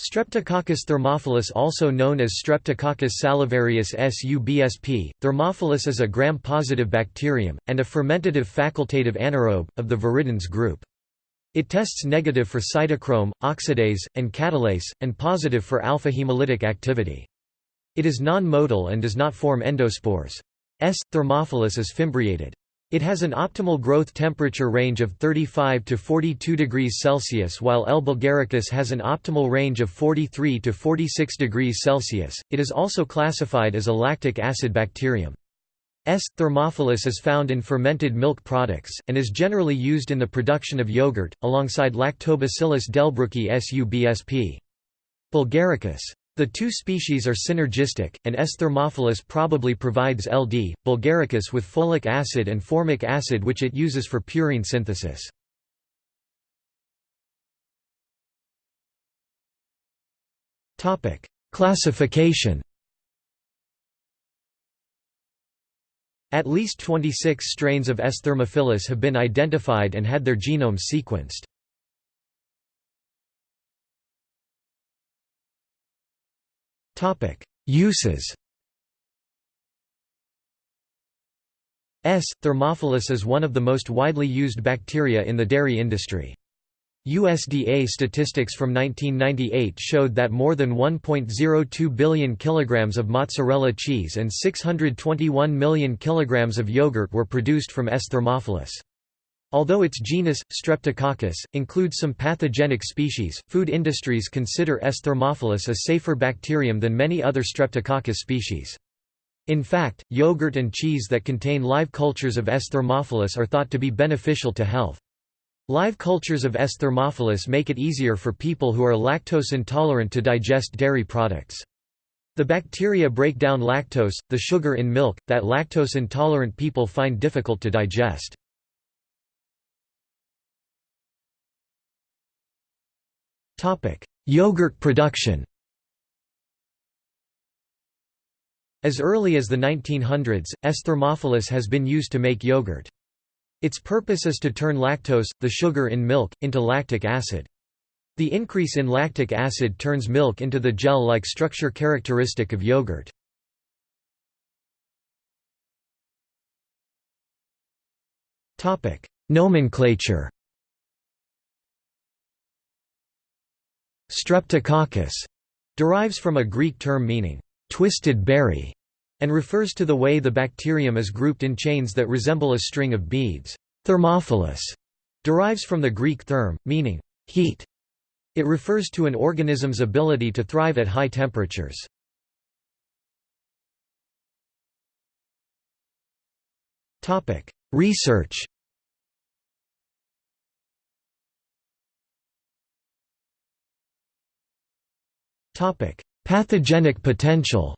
Streptococcus thermophilus also known as Streptococcus salivarius subsp. Thermophilus is a gram-positive bacterium, and a fermentative facultative anaerobe, of the viridans group. It tests negative for cytochrome, oxidase, and catalase, and positive for alpha-hemolytic activity. It is non-motile and does not form endospores. S. thermophilus is fimbriated. It has an optimal growth temperature range of 35 to 42 degrees Celsius while L. bulgaricus has an optimal range of 43 to 46 degrees Celsius. It is also classified as a lactic acid bacterium. S. thermophilus is found in fermented milk products, and is generally used in the production of yogurt, alongside Lactobacillus delbrueckii subsp. bulgaricus. The two species are synergistic, and S. thermophilus probably provides LD, bulgaricus with folic acid and formic acid which it uses for purine synthesis. Classification At least 26 strains of S. thermophilus have been identified and had their genomes sequenced. Uses S. thermophilus is one of the most widely used bacteria in the dairy industry. USDA statistics from 1998 showed that more than 1.02 billion kilograms of mozzarella cheese and 621 million kilograms of yogurt were produced from S. thermophilus. Although its genus, Streptococcus, includes some pathogenic species, food industries consider S. thermophilus a safer bacterium than many other Streptococcus species. In fact, yogurt and cheese that contain live cultures of S. thermophilus are thought to be beneficial to health. Live cultures of S. thermophilus make it easier for people who are lactose intolerant to digest dairy products. The bacteria break down lactose, the sugar in milk, that lactose intolerant people find difficult to digest. Yogurt production As early as the 1900s, S. thermophilus has been used to make yogurt. Its purpose is to turn lactose, the sugar in milk, into lactic acid. The increase in lactic acid turns milk into the gel-like structure characteristic of yogurt. Nomenclature Streptococcus derives from a Greek term meaning twisted berry and refers to the way the bacterium is grouped in chains that resemble a string of beads. Thermophilus derives from the Greek therm, meaning heat. It refers to an organism's ability to thrive at high temperatures. Research Pathogenic potential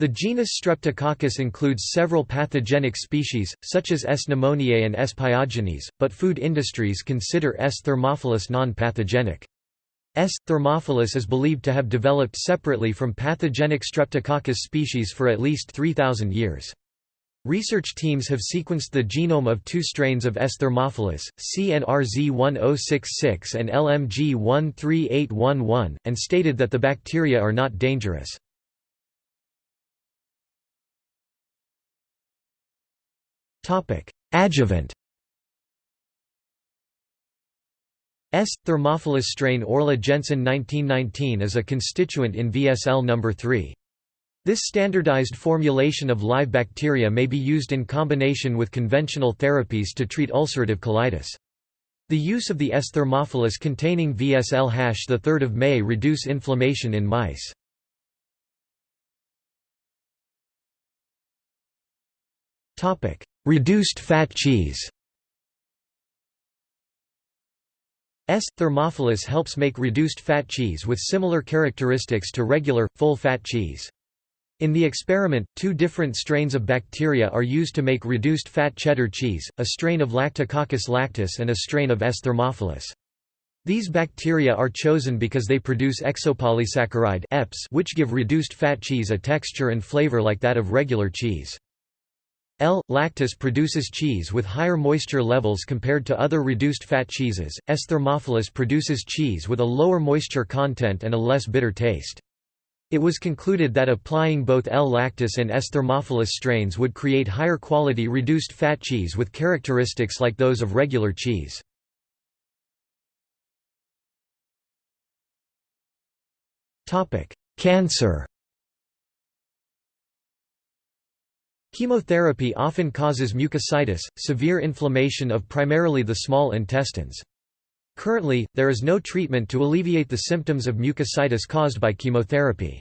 The genus Streptococcus includes several pathogenic species, such as S. pneumoniae and S. pyogenes, but food industries consider S. thermophilus non-pathogenic. S. thermophilus is believed to have developed separately from pathogenic Streptococcus species for at least 3,000 years. Research teams have sequenced the genome of two strains of S. thermophilus, CNRZ1066 and LMG13811, and stated that the bacteria are not dangerous. Adjuvant S. thermophilus strain Orla Jensen 1919 is a constituent in VSL No. 3. This standardized formulation of live bacteria may be used in combination with conventional therapies to treat ulcerative colitis. The use of the S. thermophilus containing VSL 3 May reduce inflammation in mice. Reduced fat cheese S. thermophilus helps make reduced fat cheese with similar characteristics to regular, full-fat cheese. In the experiment, two different strains of bacteria are used to make reduced fat cheddar cheese, a strain of Lactococcus lactis and a strain of S. thermophilus. These bacteria are chosen because they produce exopolysaccharide EPS which give reduced fat cheese a texture and flavor like that of regular cheese. L. lactis produces cheese with higher moisture levels compared to other reduced fat cheeses. S. thermophilus produces cheese with a lower moisture content and a less bitter taste. It was concluded that applying both L. lactis and S. thermophilus strains would create higher quality reduced fat cheese with characteristics like those of regular cheese. Cancer Chemotherapy often causes mucositis, severe inflammation of primarily the small intestines. Currently, there is no treatment to alleviate the symptoms of mucositis caused by chemotherapy.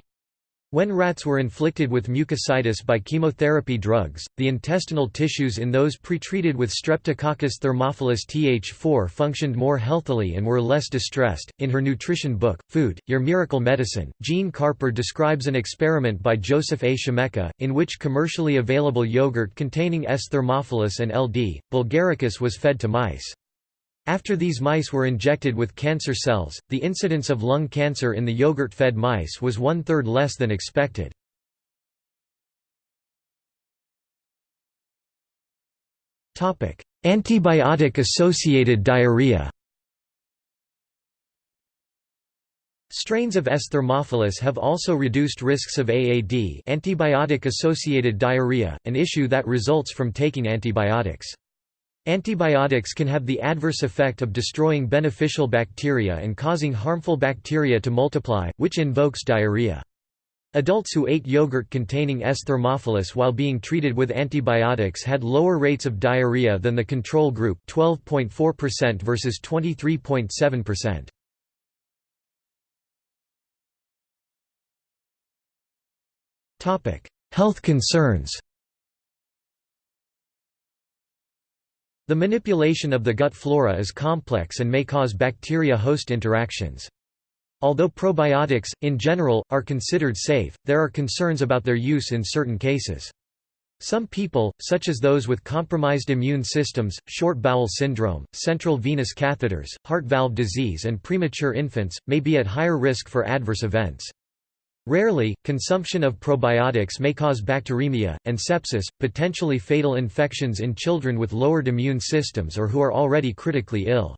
When rats were inflicted with mucositis by chemotherapy drugs, the intestinal tissues in those pretreated with Streptococcus thermophilus Th4 functioned more healthily and were less distressed. In her nutrition book, Food, Your Miracle Medicine, Jean Carper describes an experiment by Joseph A. Scimeca, in which commercially available yogurt containing S. thermophilus and LD. bulgaricus was fed to mice. After these mice were injected with cancer cells, the incidence of lung cancer in the yogurt-fed mice was one-third less than expected. Antibiotic-associated diarrhea Strains of S. thermophilus have also reduced risks of AAD antibiotic-associated diarrhea, an issue that results from taking antibiotics. Antibiotics can have the adverse effect of destroying beneficial bacteria and causing harmful bacteria to multiply, which invokes diarrhea. Adults who ate yogurt containing S. thermophilus while being treated with antibiotics had lower rates of diarrhea than the control group 12.4% versus 23.7%. Health concerns The manipulation of the gut flora is complex and may cause bacteria-host interactions. Although probiotics, in general, are considered safe, there are concerns about their use in certain cases. Some people, such as those with compromised immune systems, short bowel syndrome, central venous catheters, heart valve disease and premature infants, may be at higher risk for adverse events. Rarely, consumption of probiotics may cause bacteremia, and sepsis, potentially fatal infections in children with lowered immune systems or who are already critically ill.